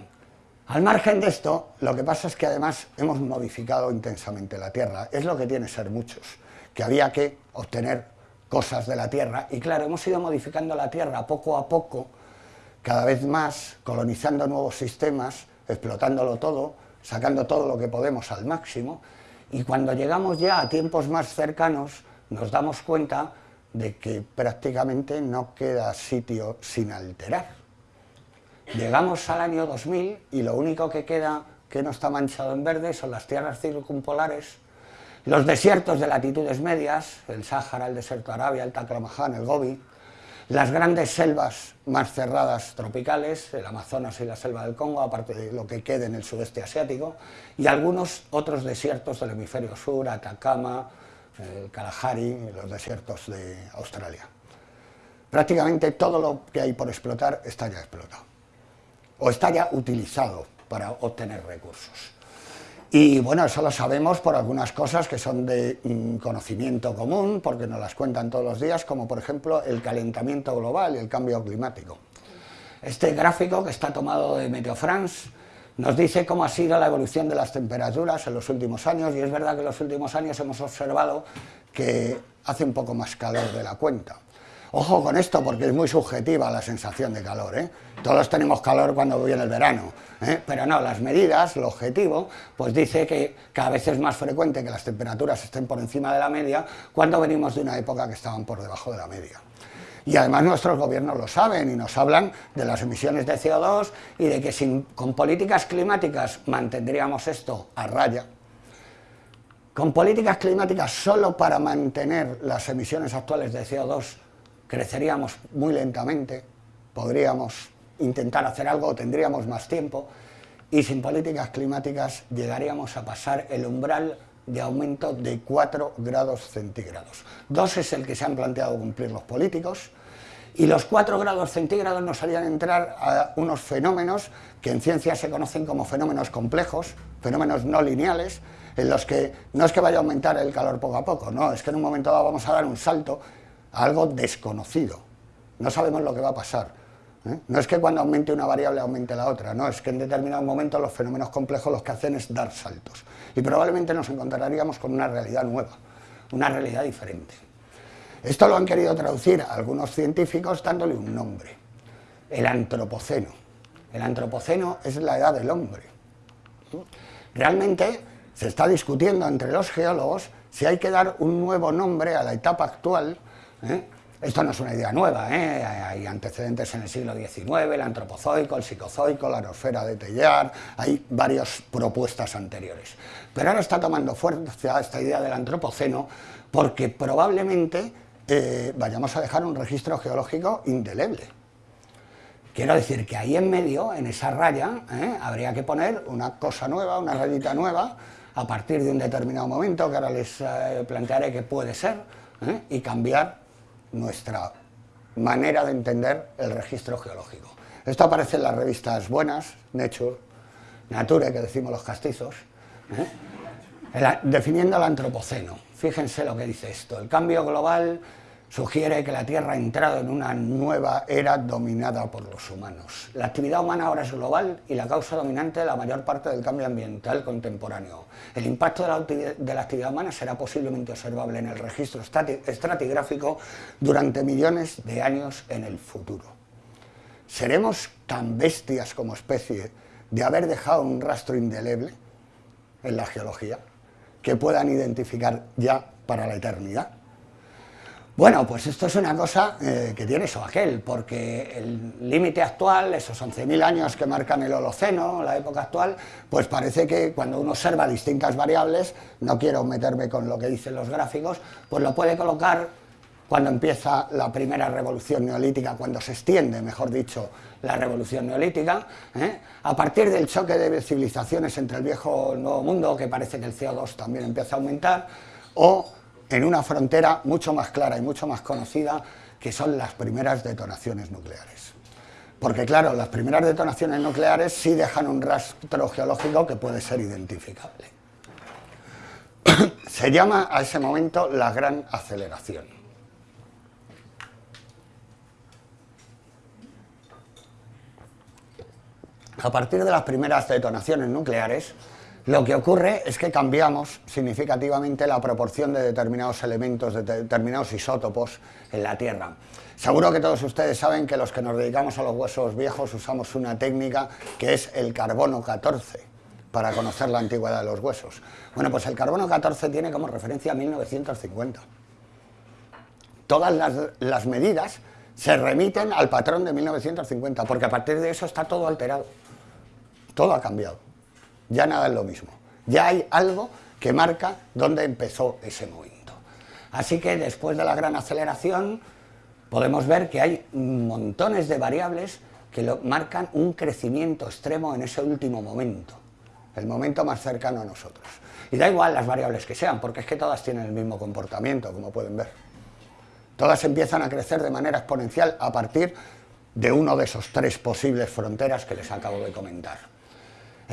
Speaker 1: al margen de esto, lo que pasa es que además hemos modificado intensamente la Tierra. Es lo que tiene ser muchos, que había que obtener cosas de la Tierra. Y claro, hemos ido modificando la Tierra poco a poco, cada vez más, colonizando nuevos sistemas, explotándolo todo, sacando todo lo que podemos al máximo. Y cuando llegamos ya a tiempos más cercanos, nos damos cuenta de que prácticamente no queda sitio sin alterar. Llegamos al año 2000 y lo único que queda que no está manchado en verde son las tierras circumpolares, los desiertos de latitudes medias, el Sáhara, el desierto de Arabia, el Taklamakan, el Gobi, las grandes selvas más cerradas tropicales, el Amazonas y la selva del Congo, aparte de lo que quede en el sudeste asiático, y algunos otros desiertos del hemisferio sur, Atacama, el Kalahari, los desiertos de Australia. Prácticamente todo lo que hay por explotar está ya explotado o está ya utilizado para obtener recursos. Y bueno, eso lo sabemos por algunas cosas que son de mm, conocimiento común, porque nos las cuentan todos los días, como por ejemplo el calentamiento global y el cambio climático. Este gráfico que está tomado de Meteo France nos dice cómo ha sido la evolución de las temperaturas en los últimos años, y es verdad que en los últimos años hemos observado que hace un poco más calor de la cuenta. Ojo con esto porque es muy subjetiva la sensación de calor, ¿eh? Todos tenemos calor cuando viene el verano, ¿eh? pero no, las medidas, el objetivo, pues dice que cada vez es más frecuente que las temperaturas estén por encima de la media cuando venimos de una época que estaban por debajo de la media. Y además nuestros gobiernos lo saben y nos hablan de las emisiones de CO2 y de que sin, con políticas climáticas mantendríamos esto a raya, con políticas climáticas solo para mantener las emisiones actuales de CO2 creceríamos muy lentamente, podríamos intentar hacer algo, tendríamos más tiempo, y sin políticas climáticas llegaríamos a pasar el umbral de aumento de 4 grados centígrados. Dos es el que se han planteado cumplir los políticos, y los 4 grados centígrados nos harían entrar a unos fenómenos que en ciencia se conocen como fenómenos complejos, fenómenos no lineales, en los que no es que vaya a aumentar el calor poco a poco, no, es que en un momento dado vamos a dar un salto algo desconocido. No sabemos lo que va a pasar. ¿eh? No es que cuando aumente una variable aumente la otra, no, es que en determinado momento los fenómenos complejos lo que hacen es dar saltos. Y probablemente nos encontraríamos con una realidad nueva, una realidad diferente. Esto lo han querido traducir algunos científicos dándole un nombre, el antropoceno. El antropoceno es la edad del hombre. Realmente se está discutiendo entre los geólogos si hay que dar un nuevo nombre a la etapa actual ¿eh? Esto no es una idea nueva, ¿eh? hay antecedentes en el siglo XIX, el antropozoico, el psicozoico, la aerosfera de Tellar, hay varias propuestas anteriores. Pero ahora está tomando fuerza esta idea del antropoceno porque probablemente eh, vayamos a dejar un registro geológico indeleble. Quiero decir que ahí en medio, en esa raya, habría que poner una cosa nueva, una rayita nueva, a partir de un determinado momento, que ahora les plantearé que puede ser, y cambiar nuestra manera de entender el registro geológico. Esto aparece en las revistas buenas, Nature, Nature, que decimos los castizos, ¿eh? definiendo el antropoceno. Fíjense lo que dice esto, el cambio global sugiere que la Tierra ha entrado en una nueva era dominada por los humanos. La actividad humana ahora es global y la causa dominante de la mayor parte del cambio ambiental contemporáneo. El impacto de la, actividad humana será posiblemente observable en el registro estratigráfico durante millones de años en el futuro. ¿Seremos tan bestias como especie de haber dejado un rastro indeleble en la geología que puedan identificar ya para la eternidad? Bueno, pues esto es una cosa eh, que tiene eso aquel, porque el límite actual, esos 11.000 años que marcan el Holoceno, la época actual, pues parece que cuando uno observa distintas variables, no quiero meterme con lo que dicen los gráficos, pues lo puede colocar cuando empieza la primera revolución neolítica, cuando se extiende, mejor dicho, la revolución neolítica, ¿eh? a partir del choque de civilizaciones entre el viejo y el nuevo mundo, que parece que el CO2 también empieza a aumentar, o en una frontera mucho más clara y mucho más conocida que son las primeras detonaciones nucleares. Porque claro, las primeras detonaciones nucleares sí dejan un rastro geológico que puede ser identificable. Se llama a ese momento la gran aceleración. A partir de las primeras detonaciones nucleares, lo que ocurre es que cambiamos significativamente la proporción de determinados elementos, de determinados isótopos en la Tierra. Seguro que todos ustedes saben que los que nos dedicamos a los huesos viejos usamos una técnica que es el carbono 14 para conocer la antigüedad de los huesos. Bueno, pues el carbono 14 tiene como referencia 1950. Todas las, las medidas se remiten al patrón de 1950, porque a partir de eso está todo alterado. Todo ha cambiado ya nada es lo mismo. Ya hay algo que marca dónde empezó ese momento. Así que después de la gran aceleración podemos ver que hay montones de variables que lo, marcan un crecimiento extremo en ese último momento, el momento más cercano a nosotros. Y da igual las variables que sean, porque es que todas tienen el mismo comportamiento, como pueden ver. Todas empiezan a crecer de manera exponencial a partir de uno de esos tres posibles fronteras que les acabo de comentar.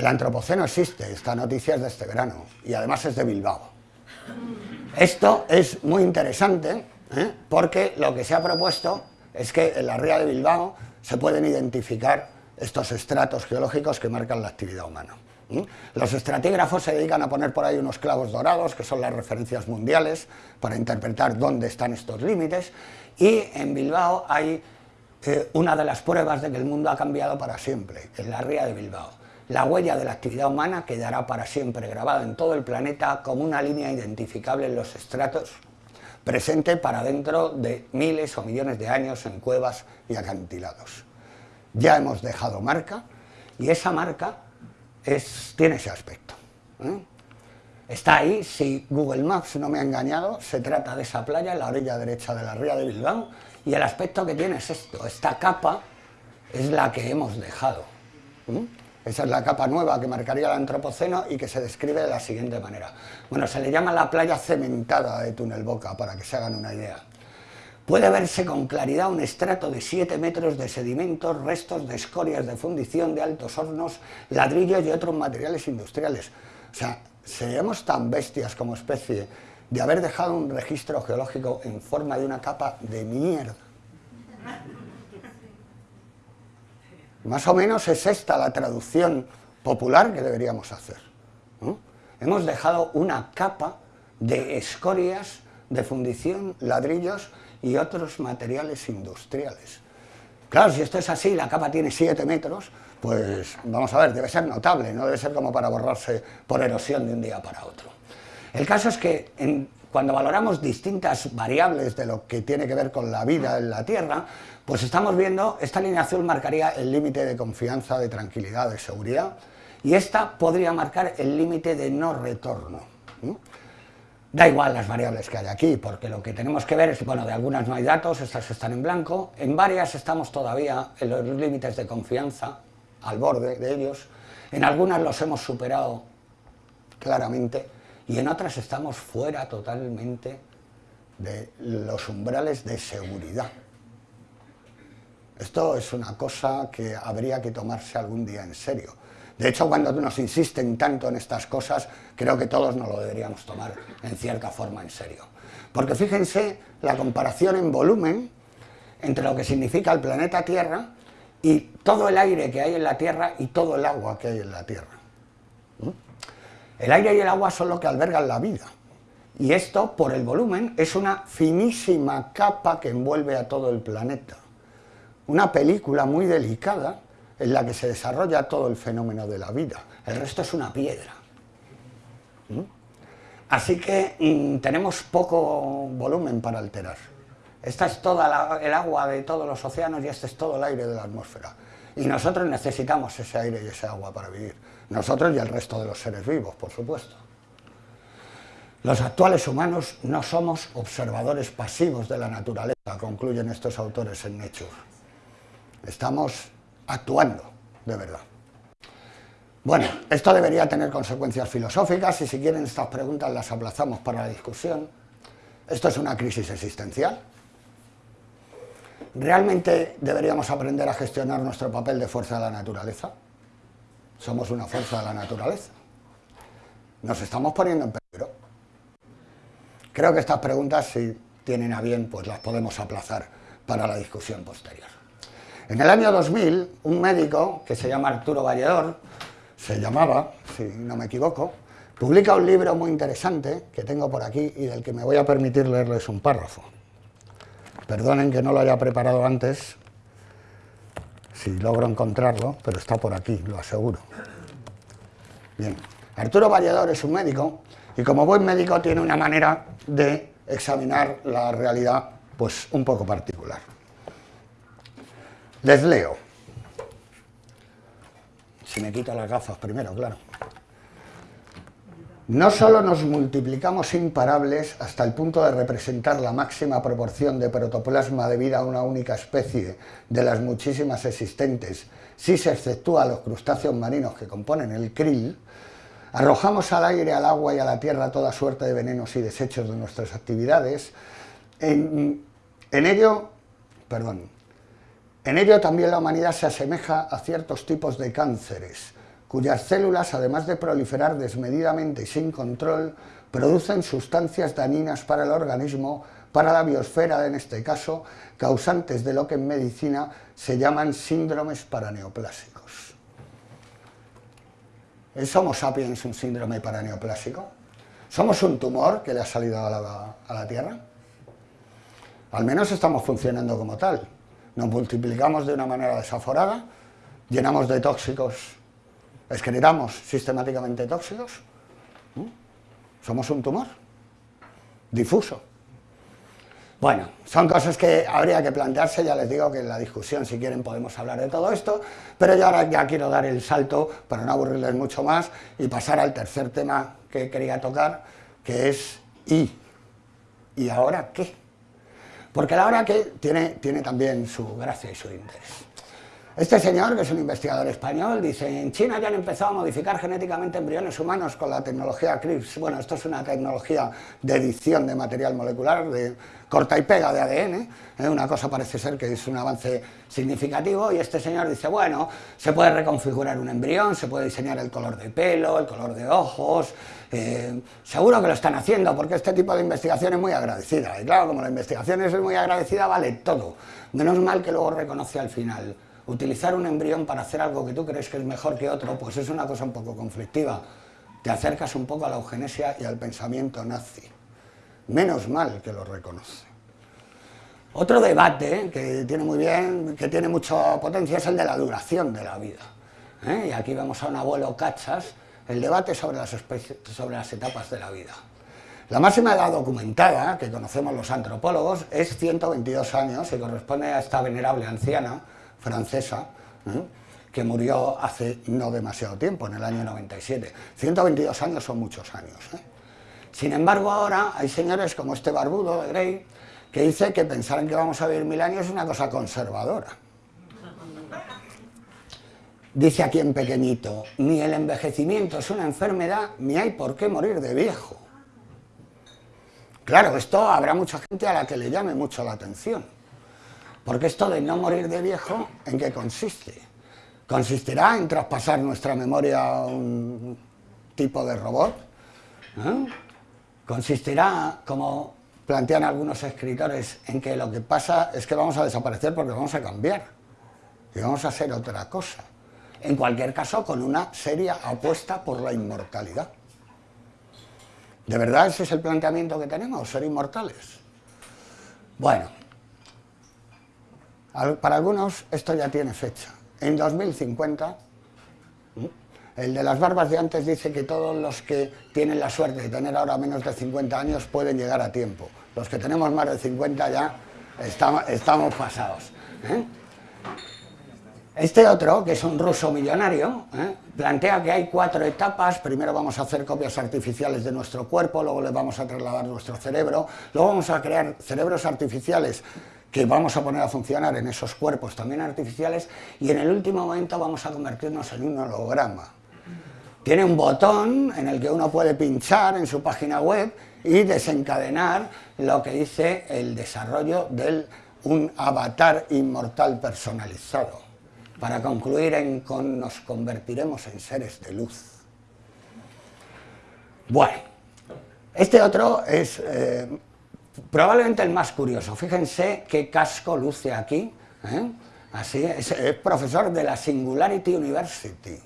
Speaker 1: El antropoceno existe, esta noticia es de este verano y además es de Bilbao. Esto es muy interesante ¿eh? porque lo que se ha propuesto es que en la ría de Bilbao se pueden identificar estos estratos geológicos que marcan la actividad humana. Los estratígrafos se dedican a poner por ahí unos clavos dorados, que son las referencias mundiales, para interpretar dónde están estos límites, y en Bilbao hay eh, una de las pruebas de que el mundo ha cambiado para siempre, en la ría de Bilbao. La huella de la actividad humana quedará para siempre grabada en todo el planeta como una línea identificable en los estratos, presente para dentro de miles o millones de años en cuevas y acantilados. Ya hemos dejado marca y esa marca tiene ese aspecto. ¿eh? Está ahí, si Google Maps no me ha engañado, se trata de esa playa en la orilla derecha de la ría de Bilbao y el aspecto que tiene es esto, esta capa es la que hemos dejado. ¿eh? Esa es la capa nueva que marcaría el antropoceno y que se describe de la siguiente manera. Bueno, se le llama la playa cementada de Túnel Boca, para que se hagan una idea. Puede verse con claridad un estrato de 7 metros de sedimentos, restos de escorias de fundición de altos hornos, ladrillos y otros materiales industriales. O sea, seríamos tan bestias como especie de haber dejado un registro geológico en forma de una capa de mierda. Más o menos es esta la traducción popular que deberíamos hacer. Hemos dejado una capa de escorias, de fundición, ladrillos y otros materiales industriales. Claro, si esto es así, la capa tiene 7 metros, pues vamos a ver, debe ser notable, no debe ser como para borrarse por erosión de un día para otro. El caso es que cuando valoramos distintas variables de lo que tiene que ver con la vida en la Tierra, pues estamos viendo, esta línea azul marcaría el límite de confianza, de tranquilidad, de seguridad, y esta podría marcar el límite de no retorno. Da igual las variables que hay aquí, porque lo que tenemos que ver es, bueno, de algunas no hay datos, estas están en blanco, en varias estamos todavía en los límites de confianza, al borde de ellos, en algunas los hemos superado claramente, y en otras estamos fuera totalmente de los umbrales de seguridad. Esto es una cosa que habría que tomarse algún día en serio. De hecho, cuando nos insisten tanto en estas cosas, creo que todos nos lo deberíamos tomar en cierta forma en serio. Porque fíjense la comparación en volumen entre lo que significa el planeta Tierra y todo el aire que hay en la Tierra y todo el agua que hay en la Tierra. ¿Mm? El aire y el agua son lo que albergan la vida. Y esto, por el volumen, es una finísima capa que envuelve a todo el planeta una película muy delicada en la que se desarrolla todo el fenómeno de la vida. El resto es una piedra. ¿Mm? Así que mm, tenemos poco volumen para alterar. Esta es toda el agua de todos los océanos y este es todo el aire de la atmósfera. Y nosotros necesitamos ese aire y ese agua para vivir. Nosotros y el resto de los seres vivos, por supuesto. Los actuales humanos no somos observadores pasivos de la naturaleza, concluyen estos autores en Nature estamos actuando de verdad. Bueno, esto debería tener consecuencias filosóficas y si quieren estas preguntas las aplazamos para la discusión. Esto es una crisis existencial. ¿Realmente deberíamos aprender a gestionar nuestro papel de fuerza de la naturaleza? Somos una fuerza de la naturaleza. Nos estamos poniendo en peligro. Creo que estas preguntas, si tienen a bien, pues las podemos aplazar para la discusión posterior. En el año 2000, un médico que se llama Arturo Valledor, se llamaba, si no me equivoco, publica un libro muy interesante que tengo por aquí y del que me voy a permitir leerles un párrafo. Perdonen que no lo haya preparado antes, si logro encontrarlo, pero está por aquí, lo aseguro. Bien, Arturo Valledor es un médico y como buen médico tiene una manera de examinar la realidad pues un poco particular. Les leo. Si me quito las gafas primero, claro. No solo nos multiplicamos imparables hasta el punto de representar la máxima proporción de protoplasma debida a una única especie de las muchísimas existentes, si se exceptúa los crustáceos marinos que componen el krill, arrojamos al aire, al agua y a la tierra toda suerte de venenos y desechos de nuestras actividades. En, ello, perdón, en ello también la humanidad se asemeja a ciertos tipos de cánceres, cuyas células, además de proliferar desmedidamente y sin control, producen sustancias dañinas para el organismo, para la biosfera en este caso, causantes de lo que en medicina se llaman síndromes paraneoplásicos. ¿Es Homo sapiens un síndrome paraneoplásico? ¿Somos un tumor que le ha salido a la, a la Tierra? Al menos estamos funcionando como tal. Nos multiplicamos de una manera desaforada, llenamos de tóxicos excretamos sistemáticamente tóxicos, somos un tumor difuso. Bueno, son cosas que habría que plantearse, ya les digo que en la discusión, si quieren, podemos hablar de todo esto, pero yo ahora ya quiero dar el salto, para no aburrirles mucho más, y pasar al tercer tema que quería tocar, que es ¿y? ¿Y ahora qué? Porque la hora que tiene, tiene también su gracia y su interés. Este señor, que es un investigador español, dice, en China ya han empezado a modificar genéticamente embriones humanos con la tecnología CRISPR. Bueno, esto es una tecnología de edición de material molecular, de corta y pega de ADN. ¿eh? Una cosa parece ser que es un avance significativo y este señor dice, bueno, se puede reconfigurar un embrión, se puede diseñar el color de pelo, el color de ojos, eh, seguro que lo están haciendo porque este tipo de investigación es muy agradecida. Y claro, como la investigación es muy agradecida, vale todo. Menos mal que luego reconoce al final utilizar un embrión para hacer algo que tú crees que es mejor que otro, pues es una cosa un poco conflictiva. Te acercas un poco a la eugenesia y al pensamiento nazi. Menos mal que lo reconoce. Otro debate que tiene muy bien, que tiene mucha potencia, es el de la duración de la vida. ¿eh? Y aquí vemos a un abuelo Cachas, el debate sobre las, sobre las etapas de la vida. La máxima edad documentada, que conocemos los antropólogos, es 122 años y corresponde a esta venerable anciana, francesa, ¿eh? que murió hace no demasiado tiempo, en el año 97. 122 años son muchos años. ¿eh? Sin embargo, ahora hay señores como este barbudo de Grey, que dice que pensar en que vamos a vivir mil años es una cosa conservadora. Dice aquí en pequeñito, ni el envejecimiento es una enfermedad, ni hay por qué morir de viejo. Claro, esto habrá mucha gente a la que le llame mucho la atención. Porque esto de no morir de viejo, ¿en qué consiste? ¿Consistirá en traspasar nuestra memoria a un tipo de robot? ¿Eh? ¿Consistirá, como plantean algunos escritores, en que lo que pasa es que vamos a desaparecer porque vamos a cambiar y vamos a hacer otra cosa? En cualquier caso, con una seria apuesta por la inmortalidad. ¿De verdad ese es el planteamiento que tenemos, ser inmortales? Bueno, para algunos esto ya tiene fecha. En 2050, el de las barbas de antes dice que todos los que tienen la suerte de tener ahora menos de 50 años pueden llegar a tiempo. Los que tenemos más de 50 ya estamos, pasados. ¿eh? Este otro, que es un ruso millonario, ¿eh? plantea que hay cuatro etapas. Primero vamos a hacer copias artificiales de nuestro cuerpo, luego le vamos a trasladar nuestro cerebro, luego vamos a crear cerebros artificiales que vamos a poner a funcionar en esos cuerpos también artificiales y en el último momento vamos a convertirnos en un holograma. Tiene un botón en el que uno puede pinchar en su página web y desencadenar lo que dice el desarrollo del un avatar inmortal personalizado. Para concluir en con nos convertiremos en seres de luz. Bueno, este otro es eh, probablemente el más curioso. Fíjense qué casco luce aquí. ¿eh? Así es, es profesor de la Singularity University.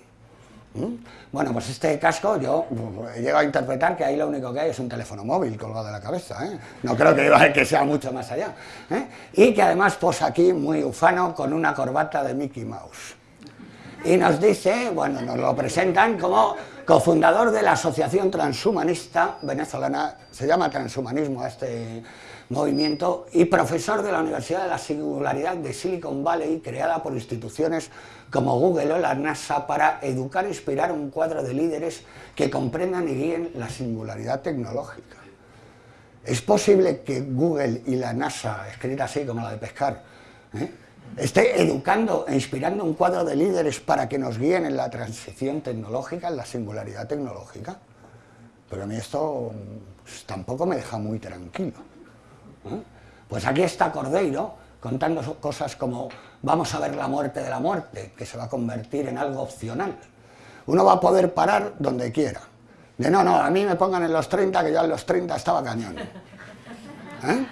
Speaker 1: ¿Mm? Bueno, pues este casco yo he llegado a interpretar que ahí lo único que hay es un teléfono móvil colgado de la cabeza, ¿eh? no creo que, que sea mucho más allá. ¿eh? Y que además posa aquí muy ufano con una corbata de Mickey Mouse. Y nos dice, bueno, nos lo presentan como cofundador de la Asociación Transhumanista Venezolana, se llama Transhumanismo este movimiento, y profesor de la Universidad de la Singularidad de Silicon Valley, creada por instituciones como Google o la NASA para educar e inspirar un cuadro de líderes que comprendan y guíen la singularidad tecnológica. ¿Es posible que Google y la NASA, escrita así como la de pescar, ¿eh? Esté educando e inspirando un cuadro de líderes para que nos guíen en la transición tecnológica, en la singularidad tecnológica? Pero a mí esto pues, tampoco me deja muy tranquilo. ¿eh? Pues aquí está Cordeiro contando cosas como vamos a ver la muerte de la muerte, que se va a convertir en algo opcional. Uno va a poder parar donde quiera. De no, no, a mí me pongan en los 30, que yo en los 30 estaba cañón. ¿Eh?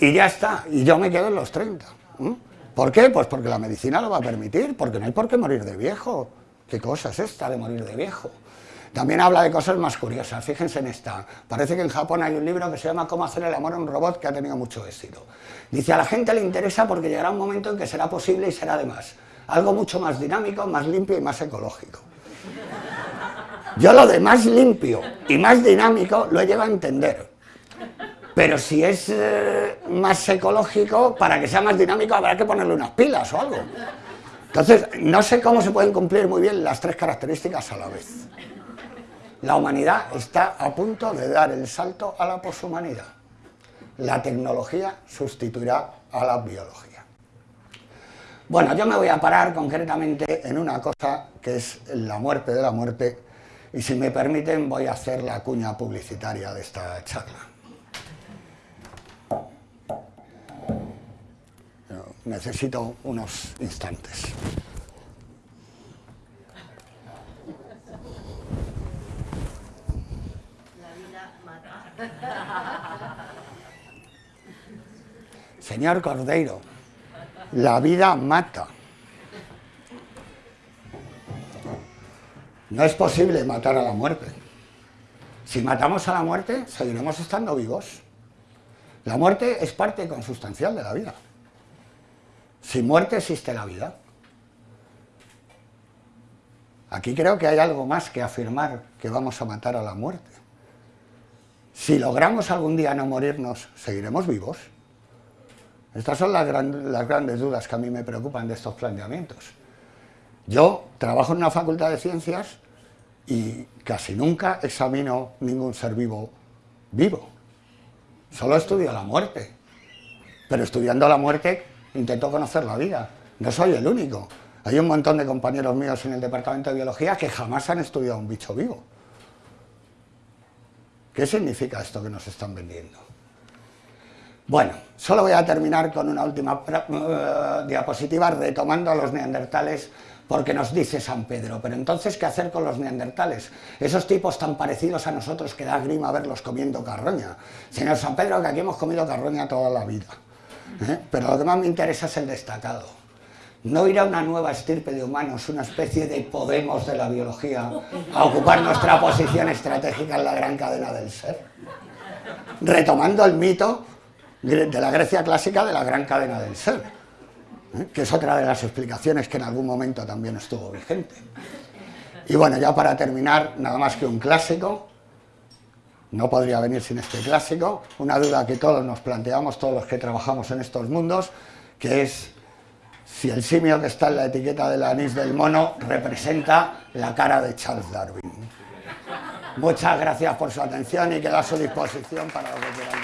Speaker 1: Y ya está, y yo me quedo en los 30. ¿Eh? ¿Por qué? Pues porque la medicina lo va a permitir, porque no hay por qué morir de viejo. ¿Qué cosa es esta de morir de viejo? También habla de cosas más curiosas, fíjense en esta. Parece que en Japón hay un libro que se llama Cómo hacer el amor a un robot que ha tenido mucho éxito. Dice, a la gente le interesa porque llegará un momento en que será posible y será además algo mucho más dinámico, más limpio y más ecológico. Yo lo de más limpio y más dinámico lo he llevado a entender. Pero si es eh, más ecológico, para que sea más dinámico habrá que ponerle unas pilas o algo. Entonces, no sé cómo se pueden cumplir muy bien las tres características a la vez. La humanidad está a punto de dar el salto a la poshumanidad. La tecnología sustituirá a la biología. Bueno, yo me voy a parar concretamente en una cosa que es la muerte de la muerte y si me permiten voy a hacer la cuña publicitaria de esta charla. Necesito unos instantes. Señor Cordeiro, la vida mata. No es posible matar a la muerte. Si matamos a la muerte, seguiremos estando vivos. La muerte es parte consustancial de la vida. Sin muerte existe la vida. Aquí creo que hay algo más que afirmar que vamos a matar a la muerte. Si logramos algún día no morirnos, ¿seguiremos vivos? Estas son las, grandes dudas que a mí me preocupan de estos planteamientos. Yo trabajo en una facultad de ciencias y casi nunca examino ningún ser vivo vivo. Solo estudio la muerte. Pero estudiando la muerte intento conocer la vida. No soy el único. Hay un montón de compañeros míos en el departamento de biología que jamás han estudiado un bicho vivo. ¿Qué significa esto que nos están vendiendo? Bueno, solo voy a terminar con una última uh, diapositiva retomando a los neandertales porque nos dice San Pedro, pero entonces ¿qué hacer con los neandertales? Esos tipos tan parecidos a nosotros que da grima verlos comiendo carroña. Señor San Pedro, que aquí hemos comido carroña toda la vida. ¿Eh? Pero lo que más me interesa es el destacado. ¿No irá una nueva estirpe de humanos, una especie de Podemos de la biología, a ocupar nuestra posición estratégica en la gran cadena del ser? Retomando el mito de la Grecia clásica de la gran cadena del ser, ¿eh? que es otra de las explicaciones que en algún momento también estuvo vigente. Y bueno, ya para terminar, nada más que un clásico, no podría venir sin este clásico, una duda que todos nos planteamos, todos los que trabajamos en estos mundos, que es si el simio que está en la etiqueta del anís del mono representa la cara de Charles Darwin. Muchas gracias por su atención y quedo a su disposición para lo que quieran.